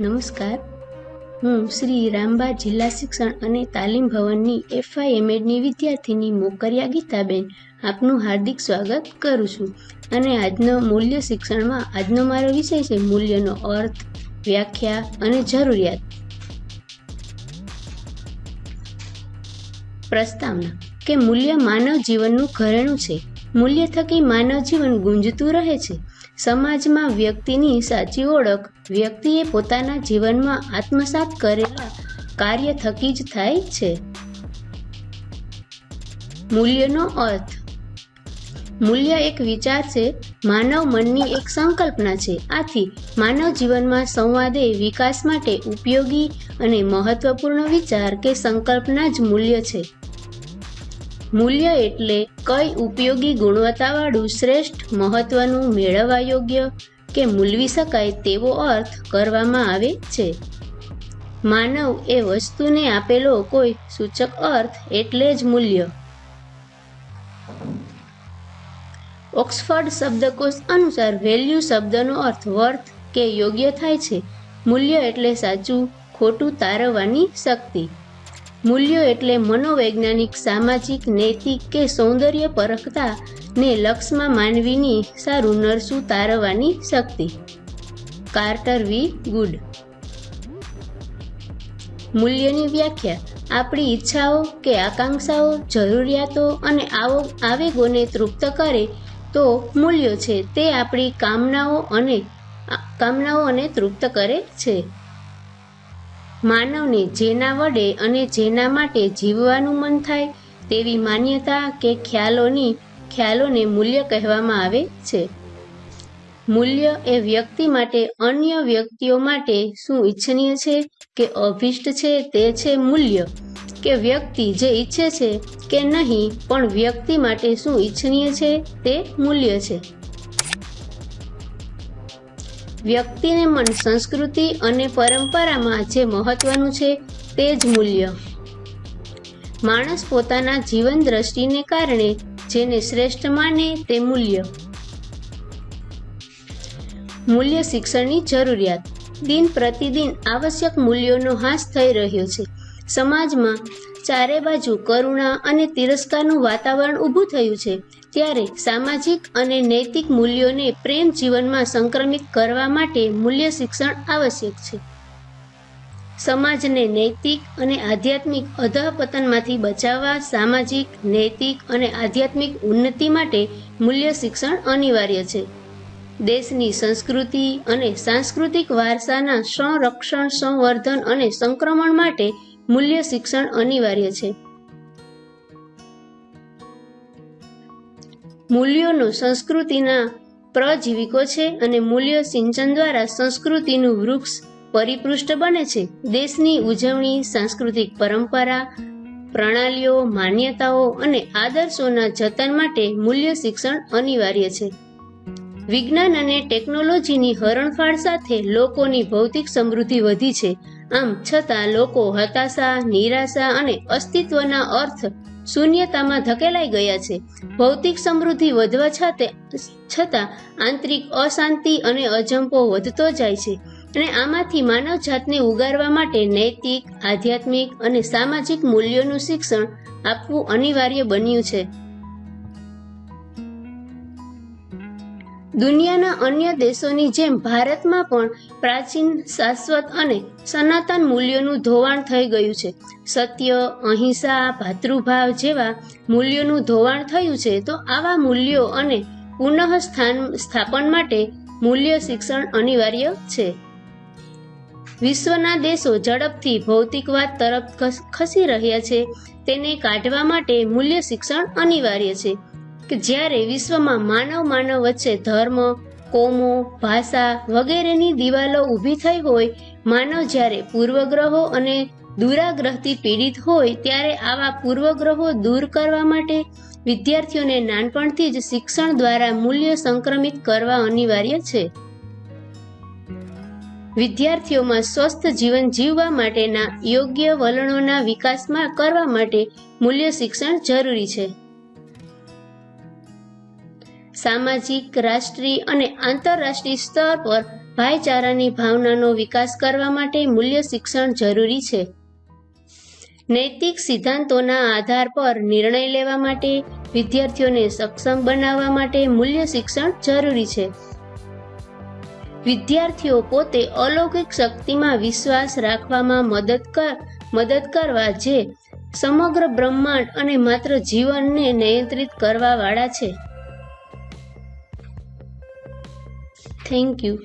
નમસ્કાર. હું શ્રી રામબા જિલ્લા શિક્ષણ અને તાલીમ ભવનની એફઆઈએમએડની વિદ્યાર્થીની મોકરિયા ગીતાબેન આપનું હાર્દિક સ્વાગત કરું છું. અને આજનો મૂલ્ય શિક્ષણમાં આજનો મારો વિષય છે મૂલ્યનો અર્થ. વ્યાખ્યા અને જરૂરિયાત. પ્રસ્તાવના કે મૂલ્ય માનવ જીવનનું ઘરેણું છે. મૂલ્ય થકી માનવ જીવન ગુંજતું રહે છે. સમાજમાં વ્યક્તિની સાચી ઓળખ, વ્યક્તિએ પોતાના જીવનમાં આત્મસાત કરેલા કાર્ય થકી જ થાય છે. મૂલ્યનો અર્થ મૂલ્ય એક વિચાર છે, માનવ મનની એક સંકલ્પના છે. આથી, માનવ જીવનમાં સંવાદે વિકાસ માટે ઉપયોગી અને મહત્વપૂર્ણ વિચાર કે સંકલ્પના જ મૂલ્ય છે. મૂલ્ય એટલે કઈ ઉપયોગી ગુણવત્તાવાળું શ્રેષ્ઠ, મહત્વનું, મેળવવા યોગ્ય કે મૂલવી શકાય તેવો અર્થ કરવામાં આવે છે. માનવ એ વસ્તુને આપેલો કોઈ સૂચક અર્થ એટલે જ મૂલ્ય. ઓક્સફર્ડ શબ્દકોશ અનુસાર વેલ્યુ શબ્દનો અર્થ વર્થ કે યોગ્ય થાય છે. મૂલ્ય એટલે સાચું, ખોટું તારવવાની શક્તિ. મૂલ્યો એટલે મનોવૈજ્ઞાનિક, સામાજિક, નૈતિક કે સૌંદર્ય પરખતા ને લક્ષમાં માનવીની સારું નરસું તારવવાની શક્તિ. કાર્ટર વી. ગુડ. મૂલ્યની વ્યાખ્યા. આપણી ઈચ્છાઓ કે આકાંક્ષાઓ, જરૂરિયાતો અને આવો આવેગોને તૃપ્ત કરે તો મૂલ્યો છે તે આપણી કામનાઓ અને કામનાઓ અને તૃપ્ત કરે છે. માનવને જેના વડે અને જેના માટે જીવવાનું મન થાય તેવી માન્યતા કે ખ્યાલોની ખ્યાલોને મૂલ્ય કહેવામાં આવે છે. મૂલ્ય એ વ્યક્તિ માટે અન્ય વ્યક્તિઓ માટે શું ઈચ્છનીય છે કે અભિષ્ટ છે તે છે મૂલ્ય. કે વ્યક્તિ જે ઈચ્છે છે કે નહીં, પણ વ્યક્તિ માટે શું ઈચ્છનીય છે તે મૂલ્ય છે. વ્યક્તિને મન સંસ્કૃતિ અને પરંપરામાં જે મહત્વનું છે તે જ મૂલ્ય. માણસ પોતાના જીવન દ્રષ્ટિને કારણે જેને શ્રેષ્ઠ માને તે મૂલ્ય. મૂલ્ય શિક્ષણની જરૂરિયાત. દિન પ્રતિદિન આવશ્યક મૂલ્યોનો હાસ થઈ રહ્યો છે. સમાજમાં ચારે બાજુ કરુણા અને તિરસ્કારનું વાતાવરણ ઊભું થયું છે. ત્યારે સામાજિક અને નૈતિક મૂલ્યોને પ્રેમ જીવનમાં સંક્રમિત કરવા માટે મૂલ્ય શિક્ષણ આવશ્યક છે. સમાજને નૈતિક અને આધ્યાત્મિક અધઃપતનમાંથી બચાવવા સામાજિક, નૈતિક અને આધ્યાત્મિક ઉન્નતિ માટે મૂલ્ય શિક્ષણ અનિવાર્ય છે. દેશની સંસ્કૃતિ અને સાંસ્કૃતિક વારસાના સંરક્ષણ, સંવર્ધન અને સંક્રમણ માટે મૂલ્ય શિક્ષણ અનિવાર્ય છે. મૂલ્યોનો સંસ્કૃતિના પ્રજીવિકો છે અને મૂલ્ય સિંચન દ્વારા સંસ્કૃતિનું વૃક્ષ પરિપૃષ્ઠ બને છે. દેશની ઉજવણી, સાંસ્કૃતિક પરંપરા, પ્રણાલીઓ, માન્યતાઓ અને આદર્શોના જતન માટે મૂલ્ય શિક્ષણ અનિવાર્ય છે. વિજ્ઞાન અને ટેકનોલોજીની હરણફાળ સાથે લોકોની ભૌતિક સમૃદ્ધિ વધી છે. આમ છતાં લોકો હતાશા, નિરાશા અને અસ્તિત્વના અર્થ શૂન્યતામાં ધકેલાઈ ગયા છે. ભૌતિક સમૃદ્ધિ વધવા છતાં આંતરિક અશાંતિ અને અજંપો વધતો જાય છે અને આમાંથી માનવ જાતને ઉગારવા માટે નૈતિક, આધ્યાત્મિક અને સામાજિક મૂલ્યોનું શિક્ષણ આપવું અનિવાર્ય બન્યું છે. દુનિયાના અન્ય દેશોની જેમ ભારતમાં પણ પ્રાચીન, શાશ્વત અને સનાતન મૂલ્યોનું ધોવાણ થઈ ગયું છે. સત્ય, અહિંસા, ભાતૃભાવ જેવા મૂલ્યોનું ધોવાણ થયું છે, તો આવા મૂલ્યો અને પુનઃ સ્થાન સ્થાપન માટે મૂલ્ય શિક્ષણ અનિવાર્ય છે. વિશ્વના દેશો ઝડપથી ભૌતિકવાદ તરફ ખસી રહ્યા છે. તેને કાઢવા માટે મૂલ્ય શિક્ષણ અનિવાર્ય છે. કે જ્યારે વિશ્વમાં માનવ માનવ વચ્ચે ધર્મ, કોમો, ભાષા વગેરેની દિવાલો ઊભી થઈ હોય, માનવ જ્યારે પૂર્વગ્રહો અને દુરાગ્રહથી પીડિત હોય, ત્યારે આવા પૂર્વગ્રહો દૂર કરવા માટે વિદ્યાર્થીઓને નાનપણથી જ શિક્ષણ દ્વારા મૂલ્ય સંક્રમિત કરવા અનિવાર્ય છે. વિદ્યાર્થીઓમાં સ્વસ્થ જીવન જીવવા માટેના યોગ્ય વલણોના વિકાસમાં કરવા માટે મૂલ્ય શિક્ષણ જરૂરી છે. સામાજિક, રાષ્ટ્રીય અને આંતરરાષ્ટ્રીય સ્તર પર ભાઈચારાની ભાવનાનો વિકાસ કરવા માટે મૂલ્ય શિક્ષણ જરૂરી છે. નૈતિક સિદ્ધાંતોના આધાર પર નિર્ણય લેવા માટે, વિદ્યાર્થીઓને સક્ષમ બનાવવા માટે મૂલ્ય શિક્ષણ જરૂરી છે. વિદ્યાર્થીઓ પોતે અલૌકિક શક્તિમાં વિશ્વાસ રાખવામાં મદદ કર, મદદ કરવા જે સમગ્ર બ્રહ્માંડ અને માત્ર જીવનને નિયંત્રિત કરવાવાળા છે. Thank you.